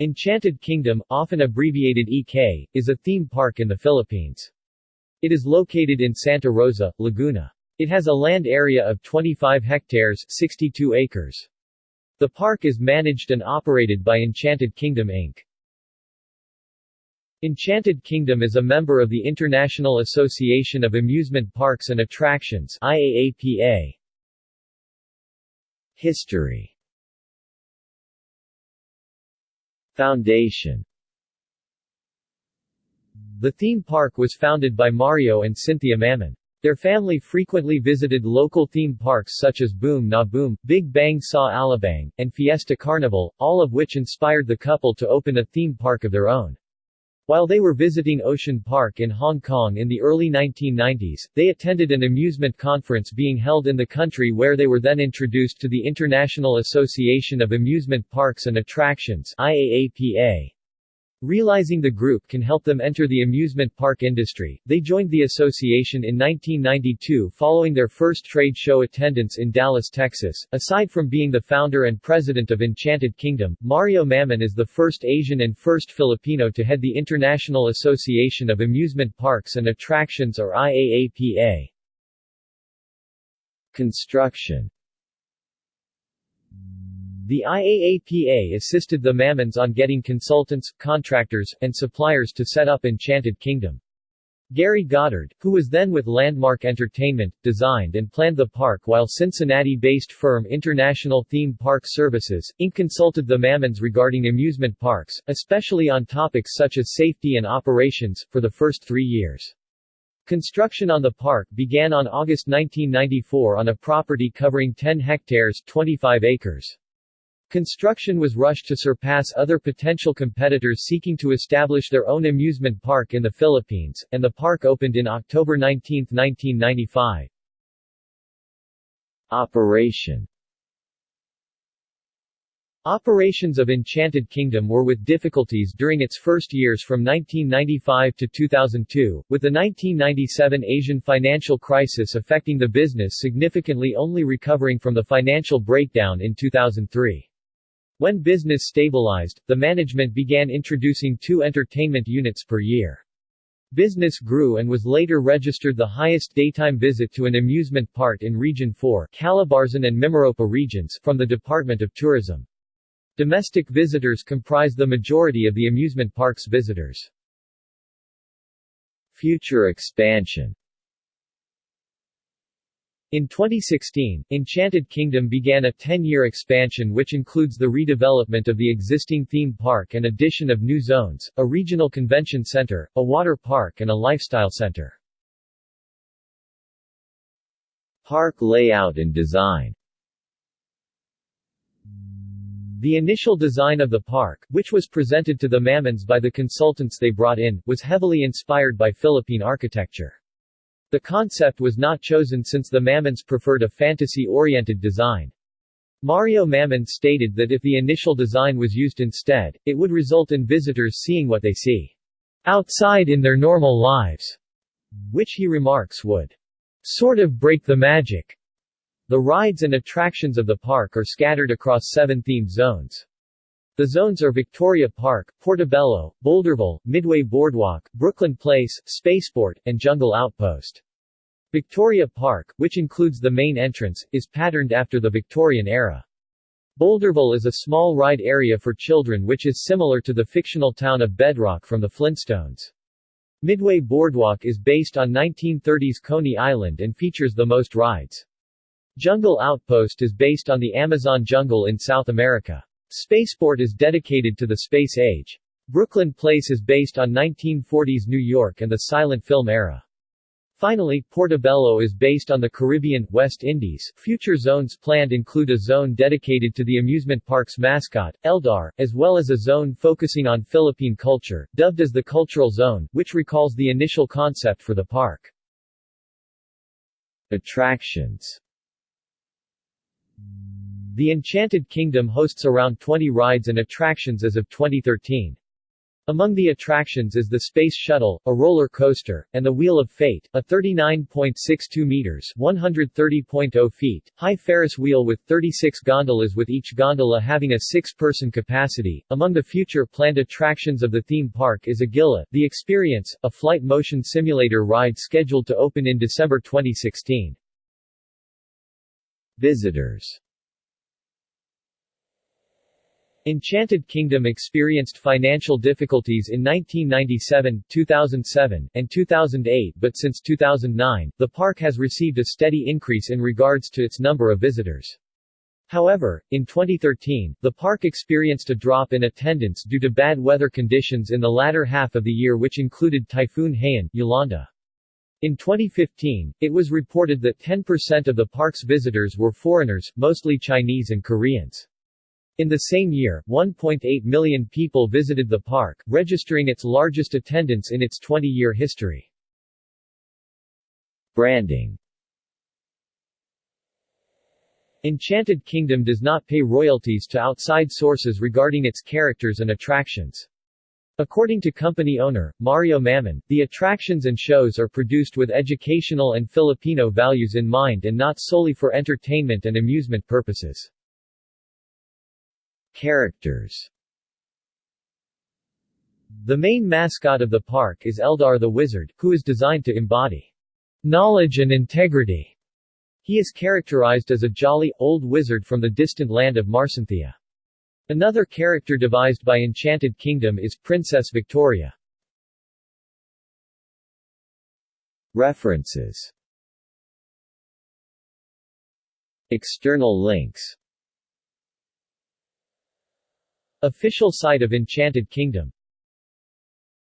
Enchanted Kingdom, often abbreviated EK, is a theme park in the Philippines. It is located in Santa Rosa, Laguna. It has a land area of 25 hectares 62 acres. The park is managed and operated by Enchanted Kingdom Inc. Enchanted Kingdom is a member of the International Association of Amusement Parks and Attractions IAAPA. History Foundation The theme park was founded by Mario and Cynthia Mamon. Their family frequently visited local theme parks such as Boom Na Boom, Big Bang Sa Alabang, and Fiesta Carnival, all of which inspired the couple to open a theme park of their own. While they were visiting Ocean Park in Hong Kong in the early 1990s, they attended an amusement conference being held in the country where they were then introduced to the International Association of Amusement Parks and Attractions IAAPA. Realizing the group can help them enter the amusement park industry, they joined the association in 1992 following their first trade show attendance in Dallas, Texas. Aside from being the founder and president of Enchanted Kingdom, Mario Mamon is the first Asian and first Filipino to head the International Association of Amusement Parks and Attractions or IAAPA. Construction the IAAPA assisted the Mamons on getting consultants, contractors, and suppliers to set up Enchanted Kingdom. Gary Goddard, who was then with Landmark Entertainment, designed and planned the park while Cincinnati-based firm International Theme Park Services, Inc. consulted the Mamons regarding amusement parks, especially on topics such as safety and operations, for the first three years. Construction on the park began on August 1994 on a property covering 10 hectares 25 acres. Construction was rushed to surpass other potential competitors seeking to establish their own amusement park in the Philippines, and the park opened in October 19, 1995. Operation Operations of Enchanted Kingdom were with difficulties during its first years from 1995 to 2002, with the 1997 Asian financial crisis affecting the business significantly only recovering from the financial breakdown in 2003. When business stabilized, the management began introducing two entertainment units per year. Business grew and was later registered the highest daytime visit to an amusement park in Region 4 Calabarzon and Mimaropa regions from the Department of Tourism. Domestic visitors comprise the majority of the amusement park's visitors. Future expansion in 2016, Enchanted Kingdom began a 10-year expansion which includes the redevelopment of the existing theme park and addition of new zones, a regional convention center, a water park and a lifestyle center. Park layout and design The initial design of the park, which was presented to the Mamons by the consultants they brought in, was heavily inspired by Philippine architecture. The concept was not chosen since the Mamons preferred a fantasy-oriented design. Mario Mamon stated that if the initial design was used instead, it would result in visitors seeing what they see outside in their normal lives, which he remarks would sort of break the magic. The rides and attractions of the park are scattered across seven themed zones. The zones are Victoria Park, Portobello, Boulderville, Midway Boardwalk, Brooklyn Place, Spaceport, and Jungle Outpost. Victoria Park, which includes the main entrance, is patterned after the Victorian era. Boulderville is a small ride area for children which is similar to the fictional town of Bedrock from the Flintstones. Midway Boardwalk is based on 1930s Coney Island and features the most rides. Jungle Outpost is based on the Amazon jungle in South America. Spaceport is dedicated to the space age. Brooklyn Place is based on 1940s New York and the silent film era. Finally, Portobello is based on the Caribbean, West Indies. Future zones planned include a zone dedicated to the amusement park's mascot, Eldar, as well as a zone focusing on Philippine culture, dubbed as the Cultural Zone, which recalls the initial concept for the park. Attractions the Enchanted Kingdom hosts around 20 rides and attractions as of 2013. Among the attractions is the Space Shuttle, a roller coaster, and the Wheel of Fate, a 39.62 meters (130.0 feet) high Ferris wheel with 36 gondolas with each gondola having a six-person capacity. Among the future planned attractions of the theme park is Agila, the Experience, a flight motion simulator ride scheduled to open in December 2016. Visitors Enchanted Kingdom experienced financial difficulties in 1997, 2007, and 2008 but since 2009, the park has received a steady increase in regards to its number of visitors. However, in 2013, the park experienced a drop in attendance due to bad weather conditions in the latter half of the year which included Typhoon Haiyan, Yolanda. In 2015, it was reported that 10% of the park's visitors were foreigners, mostly Chinese and Koreans. In the same year, 1.8 million people visited the park, registering its largest attendance in its 20-year history. Branding Enchanted Kingdom does not pay royalties to outside sources regarding its characters and attractions. According to company owner, Mario Mamon, the attractions and shows are produced with educational and Filipino values in mind and not solely for entertainment and amusement purposes. Characters The main mascot of the park is Eldar the Wizard, who is designed to embody knowledge and integrity. He is characterized as a jolly, old wizard from the distant land of Marsanthia. Another character devised by Enchanted Kingdom is Princess Victoria. References External links Official site of Enchanted Kingdom